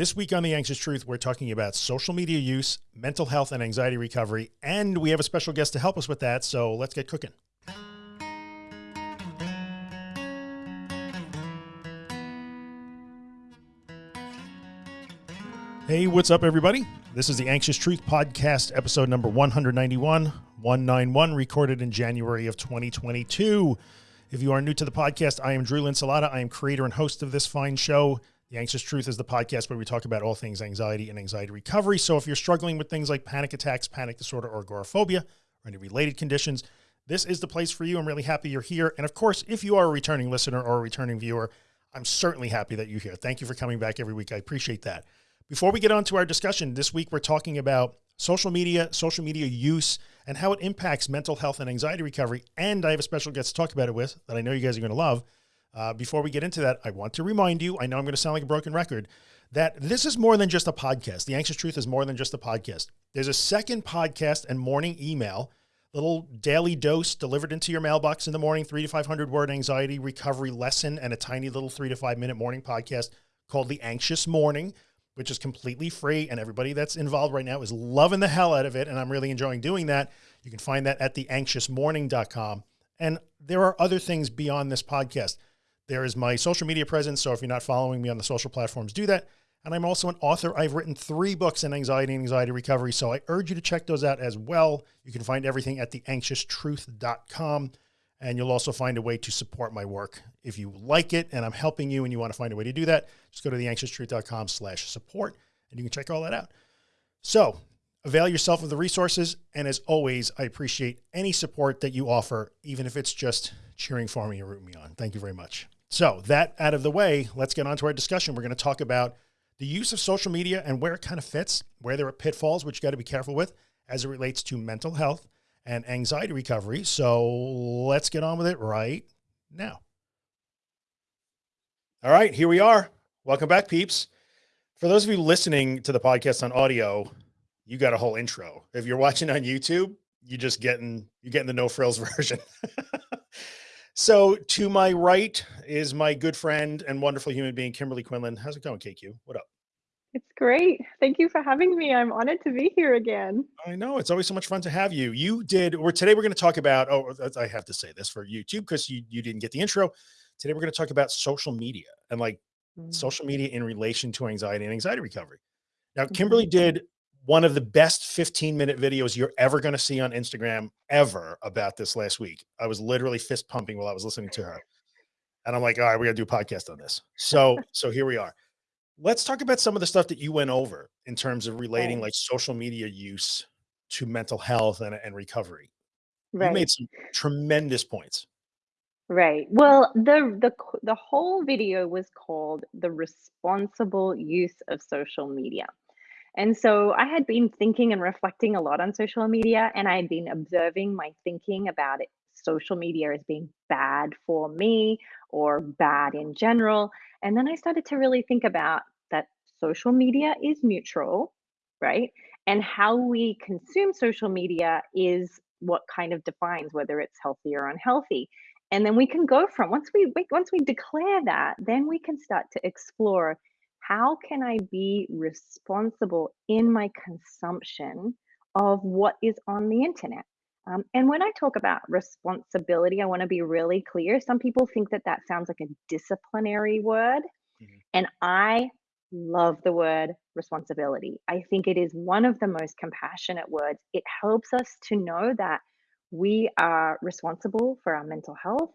This week on The Anxious Truth, we're talking about social media use, mental health and anxiety recovery, and we have a special guest to help us with that. So let's get cooking. Hey, what's up everybody? This is the Anxious Truth podcast, episode number 191, 191, recorded in January of 2022. If you are new to the podcast, I am Drew Linsalata. I am creator and host of this fine show. The Anxious Truth is the podcast where we talk about all things anxiety and anxiety recovery. So if you're struggling with things like panic attacks, panic disorder, or agoraphobia, or any related conditions, this is the place for you. I'm really happy you're here. And of course, if you are a returning listener or a returning viewer, I'm certainly happy that you're here. Thank you for coming back every week. I appreciate that. Before we get on to our discussion, this week we're talking about social media, social media use, and how it impacts mental health and anxiety recovery. And I have a special guest to talk about it with that I know you guys are going to love. Uh, before we get into that, I want to remind you, I know I'm going to sound like a broken record, that this is more than just a podcast. The Anxious Truth is more than just a podcast. There's a second podcast and morning email, little daily dose delivered into your mailbox in the morning, three to 500 word anxiety recovery lesson, and a tiny little three to five minute morning podcast called The Anxious Morning, which is completely free. And everybody that's involved right now is loving the hell out of it. And I'm really enjoying doing that. You can find that at theanxiousmorning.com. And there are other things beyond this podcast. There is my social media presence. So if you're not following me on the social platforms, do that. And I'm also an author. I've written three books in anxiety and anxiety recovery. So I urge you to check those out as well. You can find everything at theanxioustruth.com. And you'll also find a way to support my work. If you like it and I'm helping you and you want to find a way to do that, just go to theanxioustruth.com slash support and you can check all that out. So avail yourself of the resources. And as always, I appreciate any support that you offer, even if it's just cheering for me and rooting me on. Thank you very much. So that out of the way, let's get on to our discussion. We're going to talk about the use of social media and where it kind of fits, where there are pitfalls, which you got to be careful with as it relates to mental health and anxiety recovery. So let's get on with it right now. All right, here we are. Welcome back, peeps. For those of you listening to the podcast on audio, you got a whole intro. If you're watching on YouTube, you just getting, you're getting the no frills version. So to my right is my good friend and wonderful human being, Kimberly Quinlan. How's it going, KQ? What up? It's great. Thank you for having me. I'm honored to be here again. I know it's always so much fun to have you. You did, or today we're going to talk about, oh, I have to say this for YouTube because you, you didn't get the intro. Today we're going to talk about social media and like mm. social media in relation to anxiety and anxiety recovery. Now, Kimberly mm -hmm. did one of the best 15 minute videos you're ever going to see on Instagram ever about this last week. I was literally fist pumping while I was listening to her. And I'm like, all right, we got to do a podcast on this. So, so here we are. Let's talk about some of the stuff that you went over in terms of relating like social media use to mental health and, and recovery. Right. You made some tremendous points. Right. Well, the the the whole video was called the responsible use of social media. And so I had been thinking and reflecting a lot on social media, and I had been observing my thinking about it, social media as being bad for me or bad in general. And then I started to really think about that social media is neutral, right? And how we consume social media is what kind of defines whether it's healthy or unhealthy. And then we can go from once we once we declare that, then we can start to explore how can I be responsible in my consumption of what is on the internet? Um, and when I talk about responsibility, I want to be really clear. Some people think that that sounds like a disciplinary word. Mm-hmm. And I love the word responsibility. I think it is one of the most compassionate words. It helps us to know that we are responsible for our mental health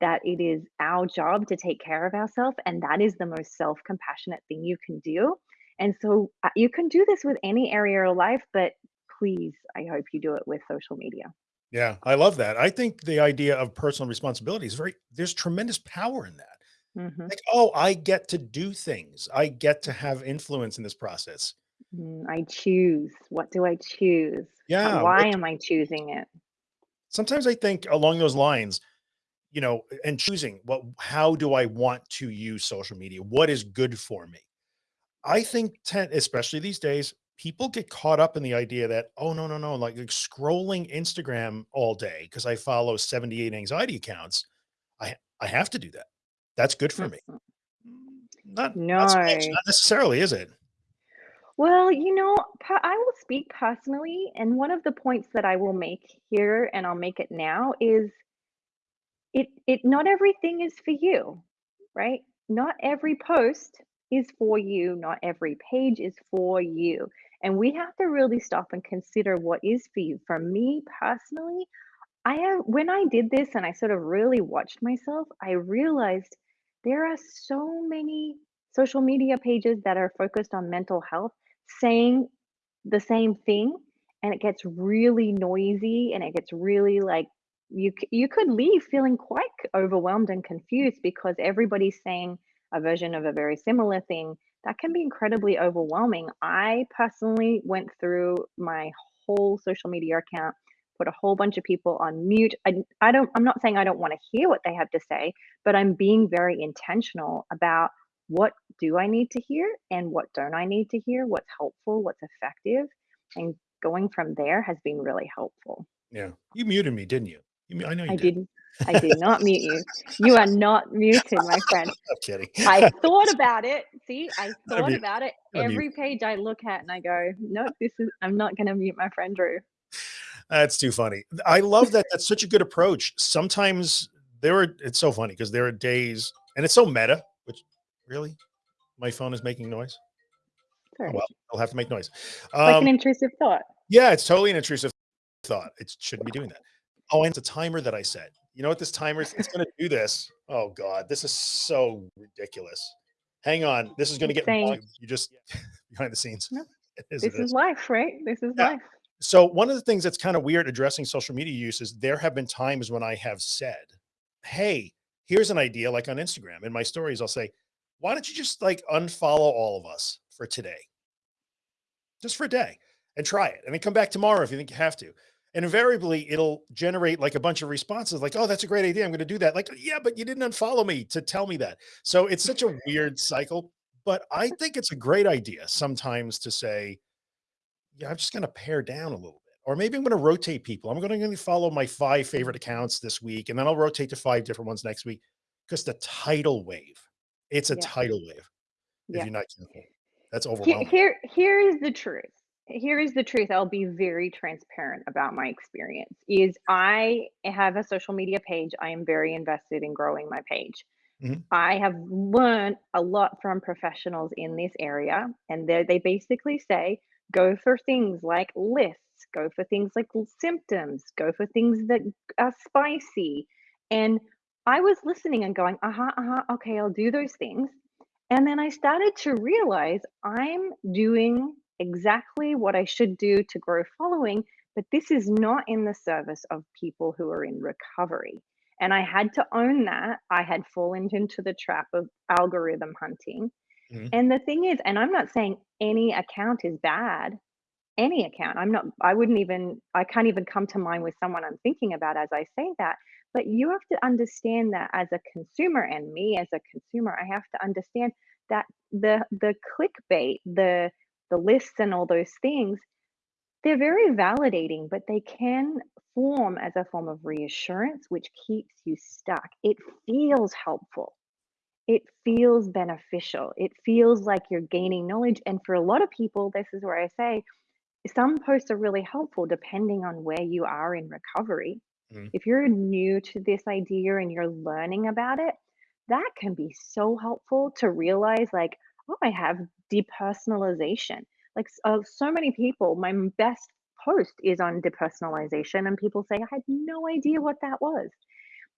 that it is our job to take care of ourselves and that is the most self-compassionate thing you can do. And so uh, you can do this with any area of life but please i hope you do it with social media. Yeah i love that. I think the idea of personal responsibility is very there's tremendous power in that. Mm -hmm. like oh i get to do things. I get to have influence in this process. Mm, i choose. What do i choose? Yeah why am i choosing it? Sometimes i think along those lines you know, and choosing what, how do I want to use social media? What is good for me? I think, ten, especially these days, people get caught up in the idea that, oh, no, no, no, like, like scrolling Instagram all day because I follow 78 anxiety accounts. I, I have to do that. That's good for me. Mm-hmm. Not, no. not, not necessarily, is it? Well, you know, I will speak personally, and one of the points that I will make here, and I'll make it now, is it it not everything is for you, right? Not every post is for you, not every page is for you. And we have to really stop and consider what is for you. For me personally, I have when I did this and I sort of really watched myself, I realized there are so many social media pages that are focused on mental health saying the same thing and it gets really noisy and it gets really like you you could leave feeling quite overwhelmed and confused because everybody's saying a version of a very similar thing that can be incredibly overwhelming i personally went through my whole social media account put a whole bunch of people on mute i, I don't i'm not saying i don't want to hear what they have to say but i'm being very intentional about what do I need to hear and what don't I need to hear? What's helpful? What's effective? And going from there has been really helpful. Yeah. You muted me, didn't you? You I know you I did. didn't I did not mute you. You are not muted, my friend. I'm kidding. I thought about it. See, I thought about it. Every page I look at and I go, nope, this is I'm not gonna mute my friend Drew. That's too funny. I love that. That's such a good approach. Sometimes there are, it's so funny because there are days and it's so meta, which really my phone is making noise. Oh, Sorry. well, I'll have to make noise. Like an Um, intrusive thought. yeah, it's totally an intrusive thought. It shouldn't be doing that. Oh, and it's a timer that I set. You know what this timer is? It's going to do this. Oh God, this is so ridiculous. Hang on. This is going to get. You just behind the scenes. No, is, This is. life, right? This is Yeah. life. So one of the things that's kind of weird addressing social media use is there have been times when I have said, Hey, here's an idea like on Instagram. In my stories, I'll say, why don't you just like unfollow all of us for today? Just for a day and try it. And then come back tomorrow if you think you have to. And invariably it'll generate like a bunch of responses like, oh, that's a great idea. I'm going to do that. Like, yeah, but you didn't unfollow me to tell me that. So it's such a weird cycle. But I think it's a great idea sometimes to say, yeah, I'm just going to pare down a little bit. Or maybe I'm going to rotate people. I'm going to follow my five favorite accounts this week, and then I'll rotate to five different ones next week. Because the tidal wave, it's a Yeah. tidal wave if Yeah. you're not careful. That's overwhelming. here, here is the truth. Here is the truth. I'll be very transparent about my experience. Is I have a social media page. I am very invested in growing my page. Mhm. I have learned a lot from professionals in this area, and they they basically say go for things like lists, go for things like symptoms, go for things that are spicy. And I was listening and going, uh huh, uh huh, okay, I'll do those things. And then I started to realize I'm doing exactly what I should do to grow following, but this is not in the service of people who are in recovery. And I had to own that. I had fallen into the trap of algorithm hunting. Mhm. And the thing is, and I'm not saying any account is bad, any account. I'm not, I wouldn't even, I can't even come to mind with someone I'm thinking about as I say that. But you have to understand that as a consumer, and me as a consumer, I have to understand that the the clickbait, the the lists and all those things, they're very validating, but they can form as a form of reassurance, which keeps you stuck. It feels helpful. It feels beneficial. It feels like you're gaining knowledge. And for a lot of people, this is where I say some posts are really helpful depending on where you are in recovery. Mhm. If you're new to this idea and you're learning about it, that can be so helpful to realize, like, oh, I have depersonalization. Like, uh, so many people, my best post is on depersonalization, and people say, I had no idea what that was.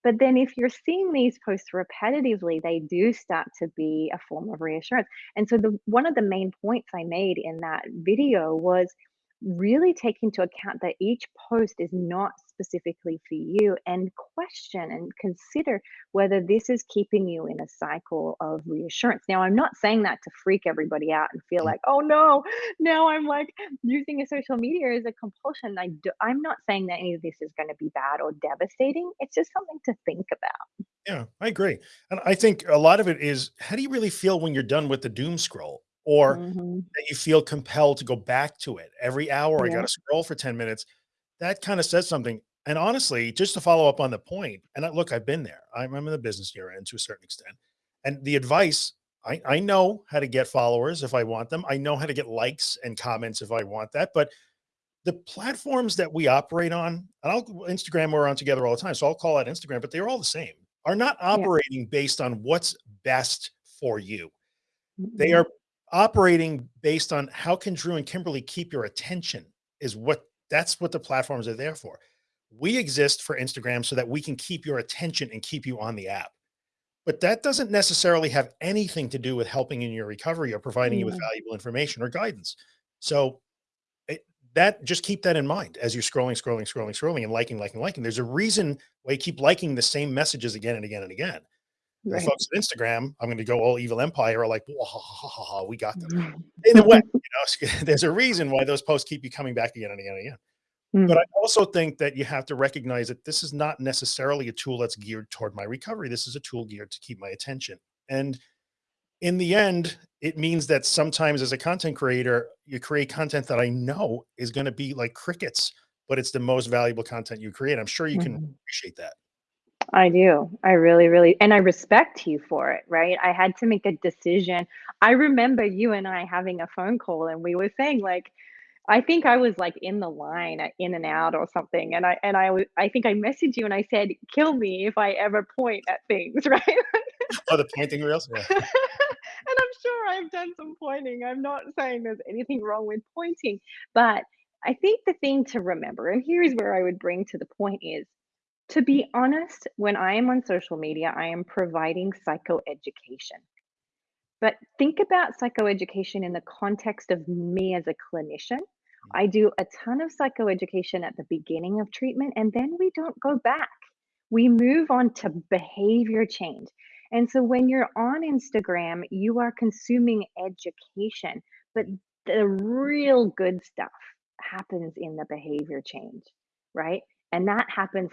But then if you're seeing these posts repetitively, they do start to be a form of reassurance. And so the one of the main points I made in that video was really take into account that each post is not specifically for you and question and consider whether this is keeping you in a cycle of reassurance. Now, I'm not saying that to freak everybody out and feel Mm. like, oh no, now I'm like using a social media as a compulsion. I do, I'm not saying that any of this is going to be bad or devastating. It's just something to think about. Yeah, I agree. And I think a lot of it is how do you really feel when you're done with the doom scroll or hmm that you feel compelled to go back to it every hour? I got to scroll for 10 minutes. That kind of says something. And honestly, just to follow up on the point, and I, look, I've been there. I'm, I'm in the business you're in to a certain extent. And the advice I, I know how to get followers if I want them. I know how to get likes and comments if I want that. But the platforms that we operate on, and I'll Instagram, we're on together all the time. So I'll call it Instagram, but they're all the same, are not Yeah. operating based on what's best for you. They Mhm. are operating based on how can Drew and Kimberly keep your attention is what that's what the platforms are there for. We exist for Instagram so that we can keep your attention and keep you on the app. But that doesn't necessarily have anything to do with helping in your recovery or providing you with mm. valuable information or guidance. So it, that just keep that in mind as you're scrolling, scrolling, scrolling, scrolling and liking, liking, liking. There's a reason why you keep liking the same messages again and again and again. The Right. folks at Instagram, I'm going to go all evil empire are like, ha, ha, ha, we got them Mhm. in a way, you know, there's a reason why those posts keep you coming back again and again and again. But Mm. I also think that you have to recognize that this is not necessarily a tool that's geared toward my recovery. This is a tool geared to keep my attention. And in the end, it means that sometimes as a content creator, you create content that I know is going to be like crickets, but it's the most valuable content you create. I'm sure you can Mhm. appreciate that. I do. I really, really and I respect you for it, right? I had to make a decision. I remember you and I having a phone call and we were saying like I think I was like in the line, uh, in and out or something, and I and I w I think I messaged you and I said, "Kill me if I ever point at things," right? Oh, the pointing reels. Yeah. And I'm sure I've done some pointing. I'm not saying there's anything wrong with pointing, but I think the thing to remember, and here's where I would bring to the point is to be honest, when I am on social media, I am providing psychoeducation. But think about psychoeducation in the context of me as a clinician. Mm. I do a ton of psychoeducation at the beginning of treatment, and then we don't go back. We move on to behavior change. And so when you're on Instagram, you are consuming education, but the real good stuff happens in the behavior change, right? And that happens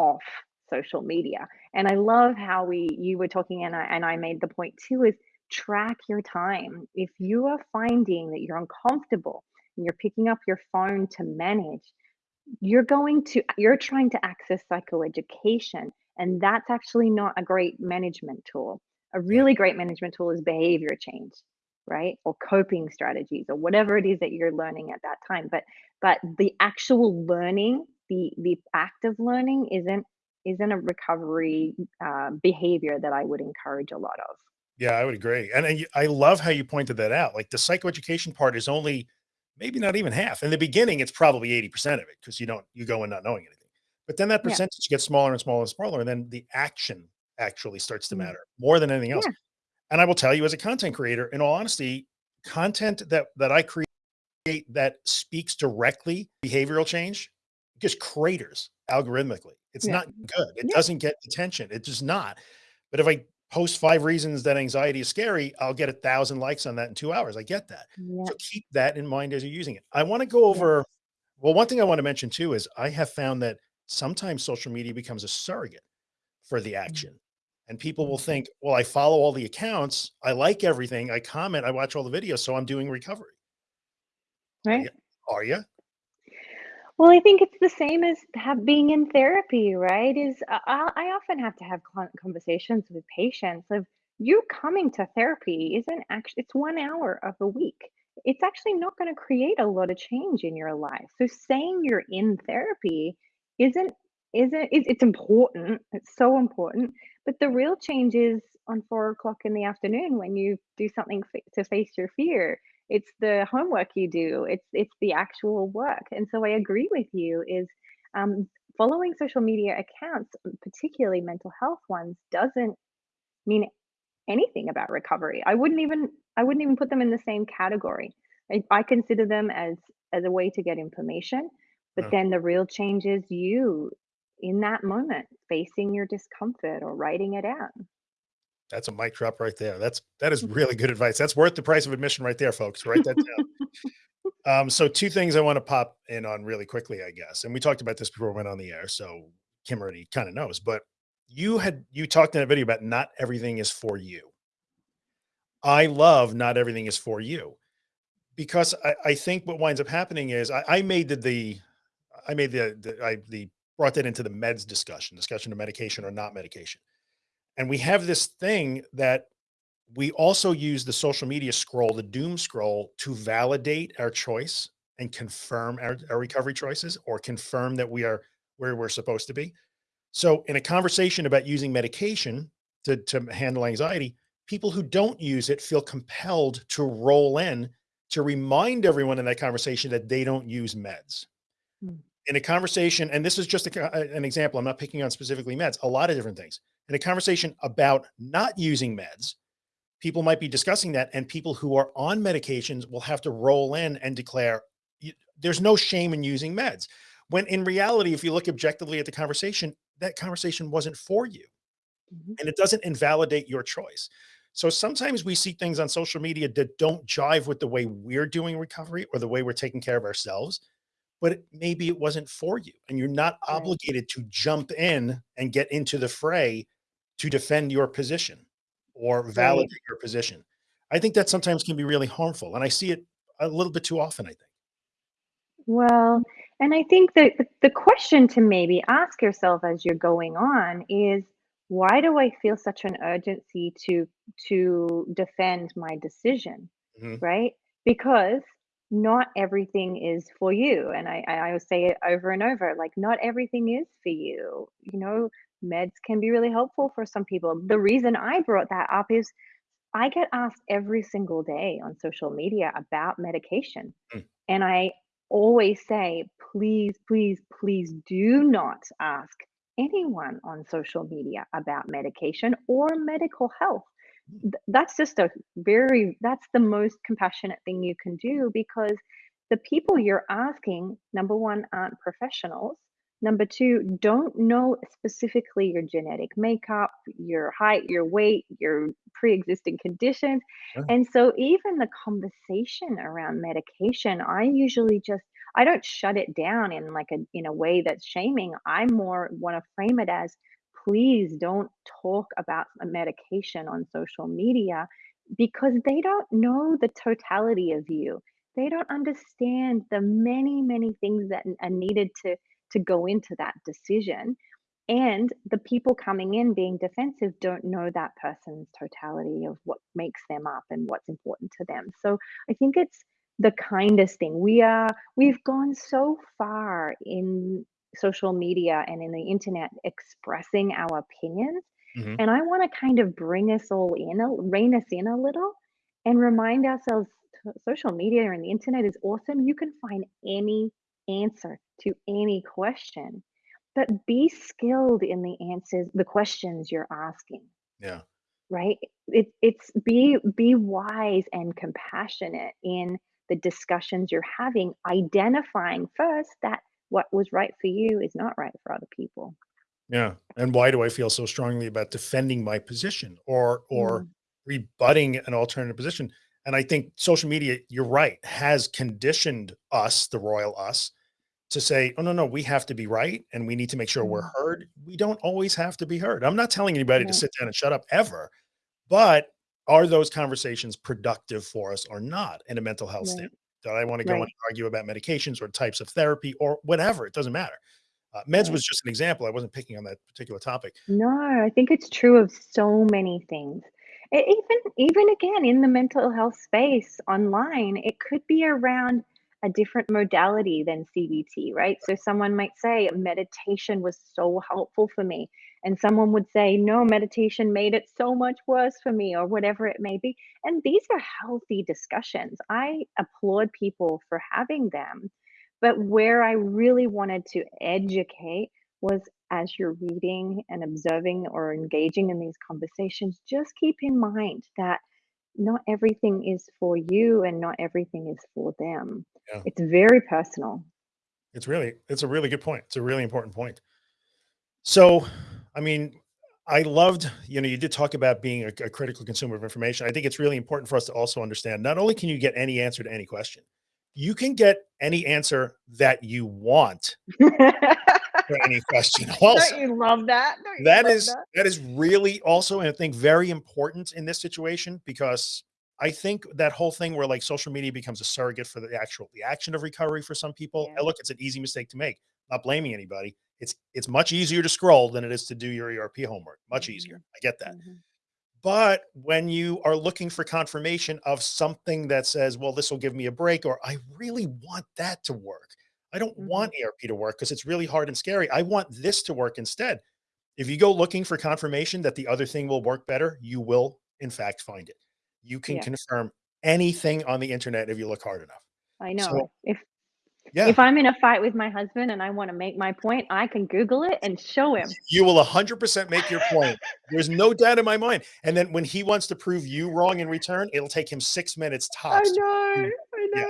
off social media. And I love how we you were talking and I and I made the point too is track your time. If you are finding that you're uncomfortable and you're picking up your phone to manage, you're going to you're trying to access psychoeducation and that's actually not a great management tool. A really great management tool is behavior change, right? Or coping strategies or whatever it is that you're learning at that time. But but the actual learning, the the act of learning isn't isn't a recovery uh, behavior that I would encourage a lot of. Yeah, I would agree. And, you- I love how you pointed that out. Like the psychoeducation part is only maybe not even half. In the beginning, it's probably 80% of it because you don't, you go in not knowing anything. But then that Yeah. percentage gets smaller and smaller and smaller. And then the action actually starts to Mm. matter more than anything else. Yeah. And I will tell you as a content creator, in all honesty, content that, that I create that speaks directly behavioral change just craters algorithmically. It's Yeah. not good. It Yeah. doesn't get attention. It does not. But if I post five reasons that anxiety is scary, I'll get a thousand likes on that in two hours. I get that. Yeah. So keep that in mind as you're using it. I want to go over, well, one thing I want to mention too is I have found that sometimes social media becomes a surrogate for the Mm. action. And people will think, well, I follow all the accounts. I like everything. I comment, I watch all the videos. So I'm doing recovery. Right. Are you? Well, I think it's the same as have being in therapy, right? Is uh, I, I I often have to have con- conversations with patients of you coming to therapy isn't actually it's one hour of a week. It's actually not going to create a lot of change in your life. So saying you're in therapy isn't isn't it's, it's important. It's so important. But the real change is on four o'clock in the afternoon when you do something to face your fear it's the homework you do it's it's the actual work. And so i agree with you is um, following social media accounts particularly mental health ones doesn't mean anything about recovery. I wouldn't even i wouldn't even put them in the same category. I, I consider them as as a way to get information but Uh, then the real change is you in that moment facing your discomfort or writing it out That's a mic drop right there. That's that is really good advice. That's worth the price of admission right there, folks. Write that down. Um, so two things I want to pop in on really quickly, I guess. And we talked about this before we went on the air, so Kim already kind of knows. But you had you talked in that video about not everything is for you. I love not everything is for you because I, I think what winds up happening is I, I made the, the I made the, the I the brought that into the meds discussion, discussion of medication or not medication. And we have this thing that we also use the social media scroll, the doom scroll to validate our choice and confirm our, our recovery choices or confirm that we are where we're supposed to be. So in a conversation about using medication to, to handle anxiety, people who don't use it feel compelled to roll in to remind everyone in that conversation that they don't use meds. Mm. In a conversation, and this is just a, an example, I'm not picking on specifically meds, a lot of different things. In a conversation about not using meds, people might be discussing that and people who are on medications will have to roll in and declare there's no shame in using meds. When in reality, if you look objectively at the conversation, that conversation wasn't for you mm -hmm. and it doesn't invalidate your choice. So sometimes we see things on social media that don't jive with the way we're doing recovery or the way we're taking care of ourselves, but maybe it wasn't for you and you're not right. obligated to jump in and get into the fray to defend your position or validate your position. I think that sometimes can be really harmful. And I see it a little bit too often, I think. Well, and I think that the question to maybe ask yourself as you're going on is, why do I feel such an urgency to to defend my decision, Mhm. right? Because not everything is for you. And I, I I always say it over and over, like not everything is for you. You know, meds can be really helpful for some people. The reason I brought that up is I get asked every single day on social media about medication. Mm. And I always say, please, please, please do not ask anyone on social media about medication or medical health. Th- That's just a very, that's the most compassionate thing you can do because the people you're asking, number one, aren't professionals. Number two, don't know specifically your genetic makeup, your height, your weight, your pre existing conditions. Yeah. And so, even the conversation around medication, I usually just I don't shut it down in like a in a way that's shaming. I more want to frame it as please don't talk about a medication on social media because they don't know the totality of you. They don't understand the many, many things that are uh, needed to to go into that decision. And the people coming in being defensive don't know that person's totality of what makes them up and what's important to them. So I think it's the kindest thing. We are we've gone so far in social media and in the internet expressing our opinions. Mhm. And I want to kind of bring us all in, rein us in a little and remind ourselves social media and the internet is awesome. You can find any answer to any question, but be skilled in the answers, the questions you're asking Yeah. right it, it's be be wise and compassionate in the discussions you're having identifying first that what was right for you is not right for other people Yeah. And why do I feel so strongly about defending my position or or Mm, rebutting an alternative position? And I think social media, you're right, has conditioned us, the royal us, to say, oh no, no, we have to be right and we need to make sure we're mm, heard. We don't always have to be heard. I'm not telling anybody to sit down and shut up ever, but are those conversations productive for us or not in a mental health right standpoint? Do I want to go and argue about medications or types of therapy or whatever? It doesn't matter. Uh, meds right was just an example. I wasn't picking on that particular topic. no i think it's true of so many things E- even even again in the mental health space online it could be around a different modality than cbt right so someone might say meditation was so helpful for me and someone would say no meditation made it so much worse for me or whatever it may be and these are healthy discussions i applaud people for having them but where i really wanted to educate was as you're reading and observing or engaging in these conversations, just keep in mind that not everything is for you and not everything is for them. Yeah. It's very personal. It's really, it's a really good point. It's a really important point. So, I mean, I loved, you know, you did talk about being a, a critical consumer of information. I think it's really important for us to also understand, not only can you get any answer to any question, you can get any answer that you want for any question also. Don't you love that? You That love is that? that is really also, and I think very important in this situation because I think that whole thing where like social media becomes a surrogate for the actual the action of recovery for some people. Yeah. Look, it's an easy mistake to make. Not blaming anybody. It's it's much easier to scroll than it is to do your ERP homework. Much easier. Mhm, I get that. mhm. But when you are looking for confirmation of something that says, well, this will give me a break, or I really want that to work. I don't Mhm. want ERP to work because it's really hard and scary. I want this to work instead. If you go looking for confirmation that the other thing will work better, you will in fact find it. You can Yeah. confirm anything on the internet if you look hard enough. I So know. If yeah, if I'm in a fight with my husband and I wanna make my point, I can Google it and show him. you will 100% make your point. There's no doubt in my mind. And then when he wants to prove you wrong in return, it'll take him six minutes I tops. to know, I Yeah.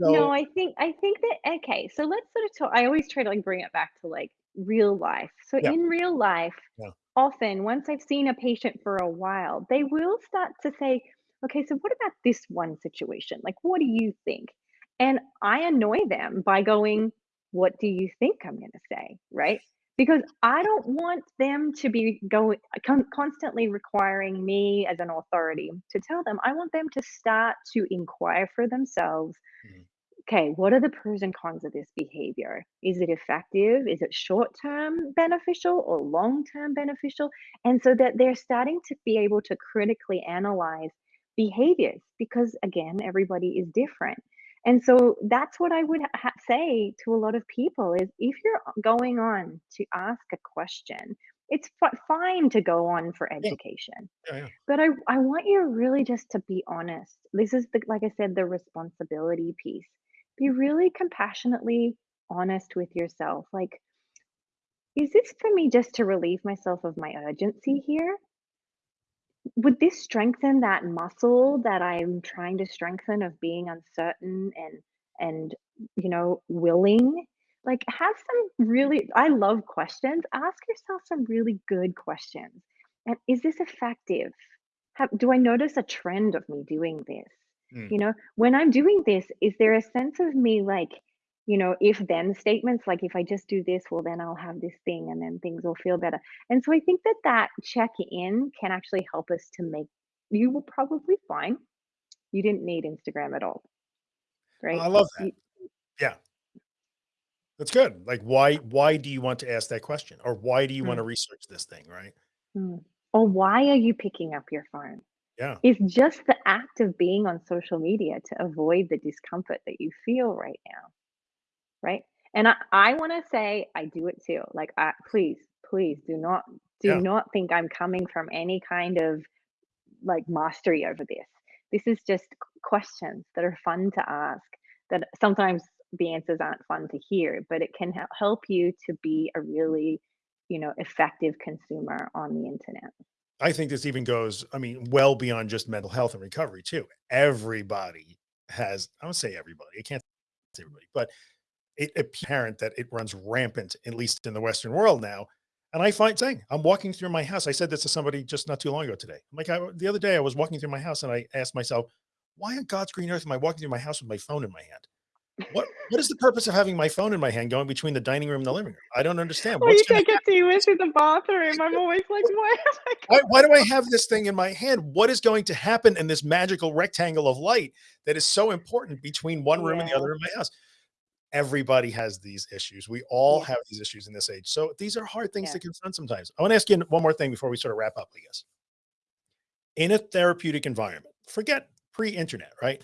know. No, I think I think that okay, so let's sort of talk I always try to, like, bring it back to, like, real life. So yeah, in real life, yeah, often once I've seen a patient for a while, they will start to say, "Okay, so what about this one situation? Like, what do you think?" And I annoy them by going, "What do you think I'm gonna say?" Right? Because I don't want them to be going con constantly requiring me as an authority to tell them. I want them to start to inquire for themselves mhm, okay, what are the pros and cons of this behavior? Is it effective? Is it short term beneficial or long term beneficial? And so that they're starting to be able to critically analyze behaviors because, again, everybody is different. And so that's what I would ha- say to a lot of people is if you're uh, going on to ask a question, it's fi- fine to go on for yeah, education yeah, yeah. but I I want you really just to be honest. This is the like I said, the responsibility piece. Be mm-hmm. really compassionately honest with yourself. Like, is this for me just to relieve myself of my urgency mm-hmm. here? Would this strengthen that muscle that I'm trying to strengthen of being uncertain and and you know, willing? Like have some really I love questions. Ask yourself some really good questions. And is this effective? Have, do I notice a trend of me doing this? Mm. You know, when I'm doing this, is there a sense of me like, you know, if then statements like if I just do this, well, then I'll have this thing and then things will feel better. And so I think that that check in can actually help us to make you will probably find you didn't need Instagram at all, right? I love that. Yeah, that's good. Like, why, why do you want to ask that question? Or why do you want mm, to research this thing? Right. mm. Or why are you picking up your phone? Yeah. Is just the act of being on social media to avoid the discomfort that you feel right now. Right? And I, I want to say I do it too. Like, I, please, please do not do Yeah. not think I'm coming from any kind of like mastery over this. This is just questions that are fun to ask. That sometimes the answers aren't fun to hear, but it can help you to be a really, you know, effective consumer on the internet. I think this even goes, I mean, well beyond just mental health and recovery too. Everybody has, I would say everybody, I can't say everybody, but it apparent that it runs rampant, at least in the Western world now. And I find saying, I'm walking through my house. I said this to somebody just not too long ago today. I'm like, I, the other day I was walking through my house and I asked myself, why on God's green earth am I walking through my house with my phone in my hand? What what is the purpose of having my phone in my hand going between the dining room and the living room? I don't understand. Or What's you take it to in the bathroom. I'm always like, why why, why do I have this thing in my hand? What is going to happen in this magical rectangle of light that is so important between one room and the other in my house? Everybody has these issues. We all have these issues in this age. So these are hard things yeah. to confront sometimes. I want to ask you one more thing before we sort of wrap up, I guess. In a therapeutic environment, forget pre-internet, right?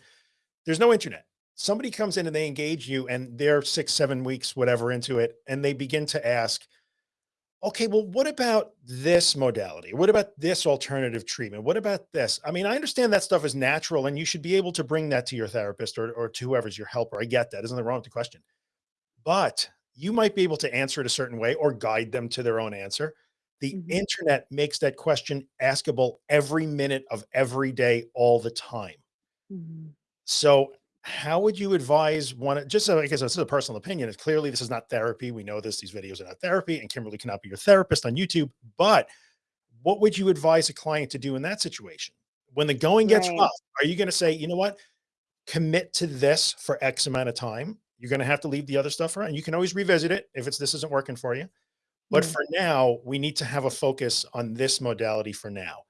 There's no internet. Somebody comes in and they engage you and they're six, seven weeks, whatever into it, and they begin to ask, okay, well, what about this modality? What about this alternative treatment? What about this? I mean, I understand that stuff is natural and you should be able to bring that to your therapist or, or to whoever's your helper. I get that. Isn't there wrong with the question? But you might be able to answer it a certain way or guide them to their own answer. The hmm internet makes that question askable every minute of every day, all the time. hmm So how would you advise one, just so, because this is a personal opinion, it's clearly this is not therapy. We know this, these videos are not therapy and Kimberly cannot be your therapist on YouTube, but what would you advise a client to do in that situation? When the going gets Right. rough, are you going to say, you know what, commit to this for X amount of time? You're going to have to leave the other stuff around. You can always revisit it if it's, this isn't working for you. But Mm. for now, we need to have a focus on this modality for now.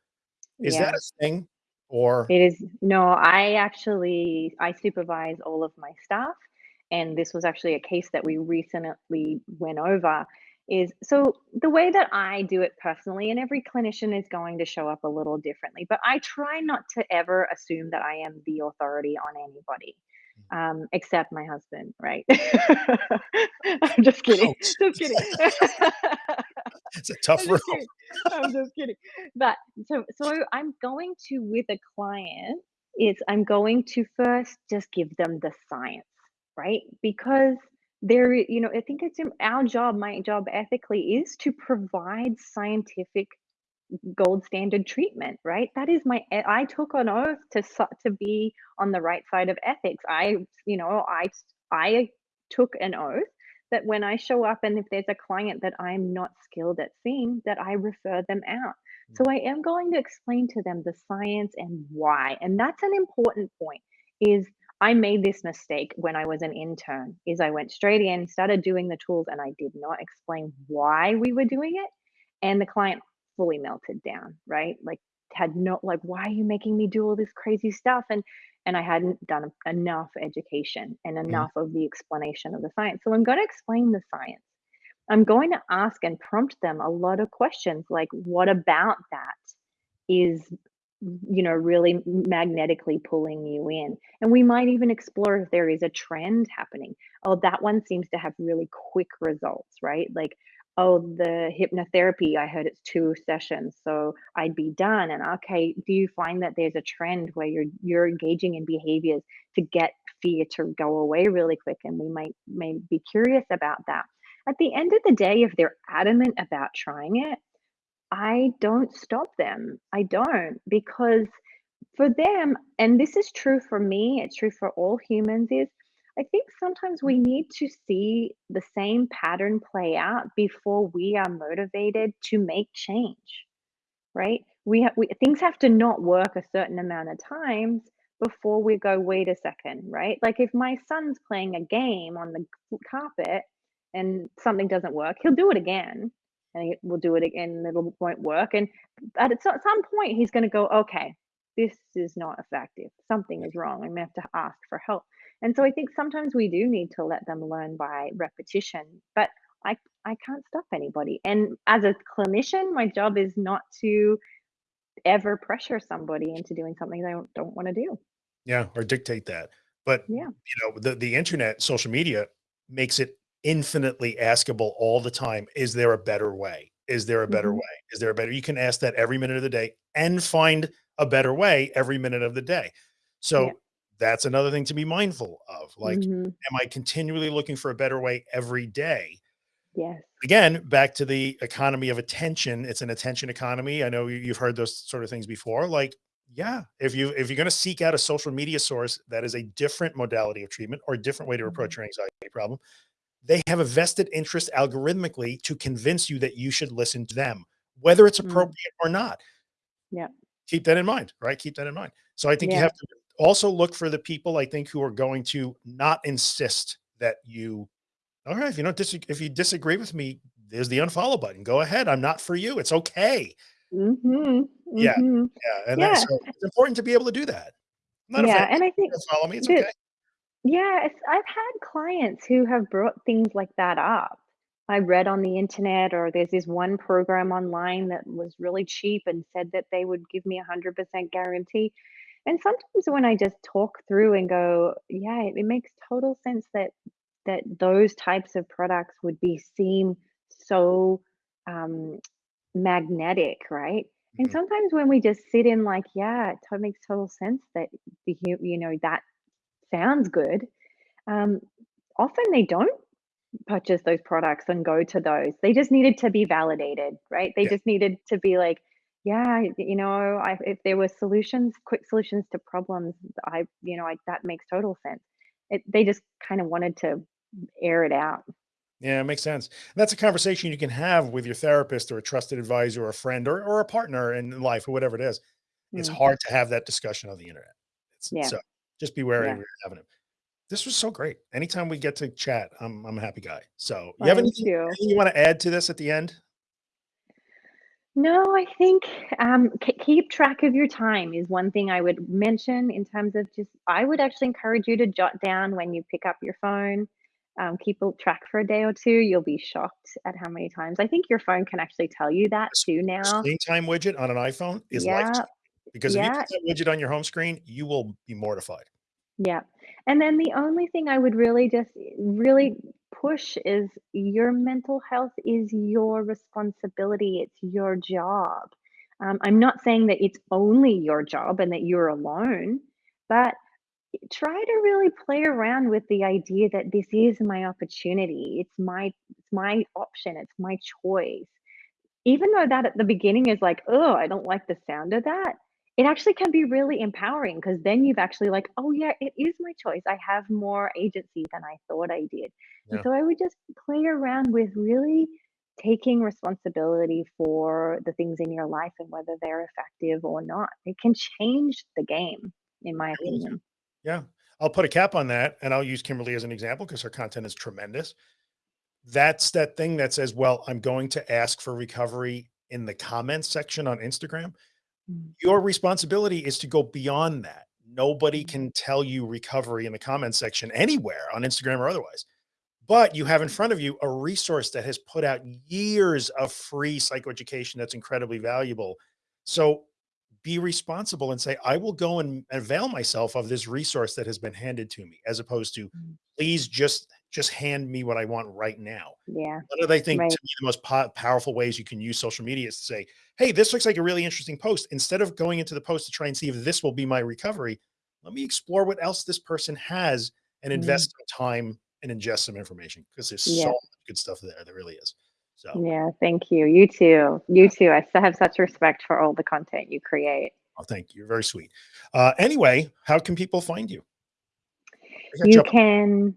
Is that a thing or It is no, I actually I supervise all of my staff, and this was actually a case that we recently went over. is so the way that I do it personally, and every clinician is going to show up a little differently, but I try not to ever assume that I am the authority on anybody, um, except my husband, right? I'm just kidding. Ouch. Just kidding. It's a tough I'm road. just. I'm just kidding. But so so I'm going to with a client is I'm going to first just give them the science, right? Because there, you know, I think it's our job, my job ethically is to provide scientific gold standard treatment, right? That is my i took an oath to to be on the right side of ethics. I, you know, I I took an oath that when I show up and if there's a client that I'm not skilled at seeing, that I refer them out. So Mm. I am going to explain to them the science and why. And that's an important point is I made this mistake when I was an intern is I went straight in, started doing the tools and I did not explain why we were doing it and the client fully melted down, right? Like had no like why are you making me do all this crazy stuff and and I hadn't done enough education and enough of the explanation of the science. So I'm going to explain the science. I'm going to ask and prompt them a lot of questions like what about that is you know really magnetically pulling you in. And we might even explore if there is a trend happening. Oh that one seems to have really quick results right? Like oh the hypnotherapy i heard it's two sessions so i'd be done. And okay do you find that there's a trend where you're you're engaging in behaviors to get fear to go away really quick? And we might may be curious about that. At the end of the day if they're adamant about trying it I don't stop them. I don't because for them, and this is true for me, it's true for all humans, is I think sometimes we need to see the same pattern play out before we are motivated to make change, right? We, ha- we things have to not work a certain amount of times before we go, wait a second, right? Like if my son's playing a game on the carpet and something doesn't work, he'll do it again and he will do it again and it won't work. And at some point, he's going to go, okay, this is not effective. Something is wrong. I'm going to have to ask for help. And so I think sometimes we do need to let them learn by repetition, but I, I can't stop anybody. And as a clinician, my job is not to ever pressure somebody into doing something they don't, don't want to do. Yeah, or dictate that. But Yeah. you know, the the internet, social media makes it infinitely askable all the time. Is there a better way? Is there a better hmm way? Is there a better? You can ask that every minute of the day and find a better way every minute of the day. Yeah. So that's another thing to be mindful of. Like, hmm am I continually looking for a better way every day? Yes. Again, back to the economy of attention. It's an attention economy. I know you- you've heard those sort of things before. Like, yeah, if you if you're going to seek out a social media source that is a different modality of treatment or a different way to hmm approach your anxiety problem, they have a vested interest algorithmically to convince you that you should listen to them, whether it's mm appropriate or not. Yeah. Keep that in mind, right? Keep that in mind. So I think you have to also look for the people I think who are going to not insist that you all right, if you don't dis if you disagree with me, there's the unfollow button. Go ahead. I'm not for you. It's okay. hmm Yeah, hmm yeah. And that's Yeah. so it's important to be able to do that. Not Yeah. And I think follow me. It's that okay. Yeah, it's I've had clients who have brought things like that up. I read on the internet, or there's this one program online that was really cheap and said that they would give me a 100% guarantee. And sometimes when I just talk through and go, yeah, it, it makes total sense that that those types of products would be seem so um, magnetic, right? And Mhm. sometimes when we just sit in like, yeah, it to- makes total sense that the hu- you know that sounds good um, often they don't purchase those products and go to those. They just needed to be validated, right? They Yeah. just needed to be like, yeah, you know, I, if there were solutions, quick solutions to problems, I, you know, I, that makes total sense. It, they just kind of wanted to air it out. Yeah, it makes sense. And that's a conversation you can have with your therapist or a trusted advisor or a friend or, or a partner in life or whatever it is. It's Mm, hard to have that discussion on the internet. It's, yeah, so just be wary yeah. when you're having it. This was so great. Anytime we get to chat, I'm, I'm a happy guy. So you have anything, too. anything you want to add to this at the end? No, I think um, keep track of your time is one thing I would mention in terms of just, I would actually encourage you to jot down when you pick up your phone um, keep a track for a day or two, you'll be shocked at how many times. I think your phone can actually tell you that too now. Screen time widget on an iPhone is Yeah, because if you yeah, put that widget on your home screen, you will be mortified. yeah. And then the only thing I would really just really push is your mental health is your responsibility. It's your job. Um, I'm not saying that it's only your job and that you're alone, but try to really play around with the idea that this is my opportunity. It's my it's my option. It's my choice. Even though that at the beginning is like, "Oh, I don't like the sound of that," it actually can be really empowering because then you've actually like, "Oh, yeah, it is my choice. I have more agency than I thought I did." And so I would just play around with really taking responsibility for the things in your life and whether they're effective or not. It can change the game, in my opinion. Yeah. I'll put a cap on that and I'll use Kimberly as an example because her content is tremendous. That's that thing that says, well, I'm going to ask for recovery in the comments section on Instagram. Mm, Your responsibility is to go beyond that. Nobody mm, can tell you recovery in the comments section anywhere on Instagram or otherwise. But you have in front of you a resource that has put out years of free psychoeducation that's incredibly valuable. So be responsible and say, I will go and avail myself of this resource that has been handed to me, as opposed to please just just hand me what I want right now. Yeah, One of I think right. to me the most po- powerful ways you can use social media is to say, Hey, this looks like a really interesting post. Instead of going into the post to try and see if this will be my recovery, let me explore what else this person has and Mm, invest some time and ingest some information because there's so much good stuff there. There really is. So Yeah, thank you. You too. You too. I still have such respect for all the content you create. oh, thank you. You're very sweet. Uh, anyway, how can people find you? You can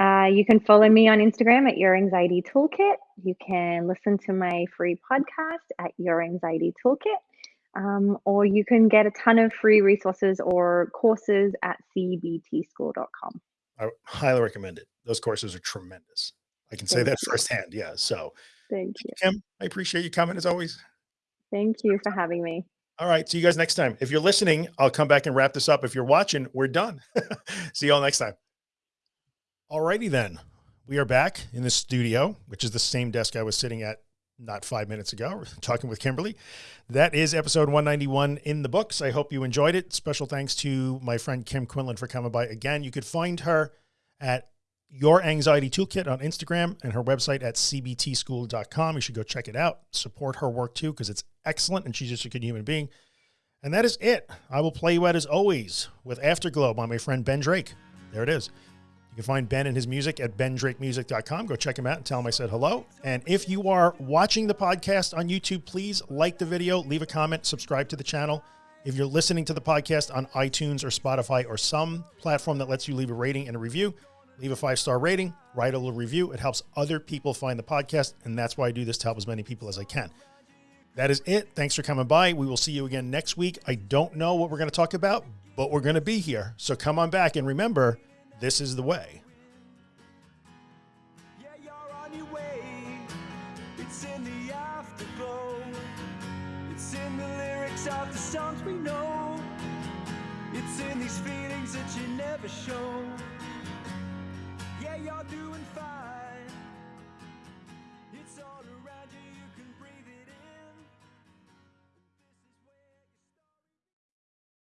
uh, you can follow me on Instagram at Your Anxiety Toolkit. You can listen to my free podcast at Your Anxiety Toolkit. Um, or you can get a ton of free resources or courses at cbtschool.com. I highly recommend it. Those courses are tremendous. I can say that you. firsthand. Yeah. So, Thank you. Kim, I appreciate you coming as always. Thank you for having me. All right. See you guys next time. If you're listening, I'll come back and wrap this up. If you're watching, we're done. See you all next time. All righty then. We are back in the studio, which is the same desk I was sitting at not five minutes ago, talking with Kimberly. That is episode 191 in the books. I hope you enjoyed it. Special thanks to my friend Kim Quinlan for coming by again. You could find her at Your Anxiety Toolkit on Instagram and her website at cbtschool.com. You should go check it out. Support her work too, because it's excellent and she's just a good human being. And that is it. I will play you out as always with Afterglow by my friend Ben Drake. There it is. You can find Ben and his music at bendrakemusic.com. Go check him out and tell him I said hello. And if you are watching the podcast on YouTube, please like the video, leave a comment, subscribe to the channel. If you're listening to the podcast on iTunes or Spotify or some platform that lets you leave a rating and a review, leave a five star rating, write a little review. It helps other people find the podcast. And that's why I do this to help as many people as I can. That is it. Thanks for coming by. We will see you again next week. I don't know what we're going to talk about, but we're going to be here. So come on back and remember, this is the way. Yeah, you're on your way. It's in the afterglow. It's in the lyrics of the songs we know. It's in these feelings that you never show.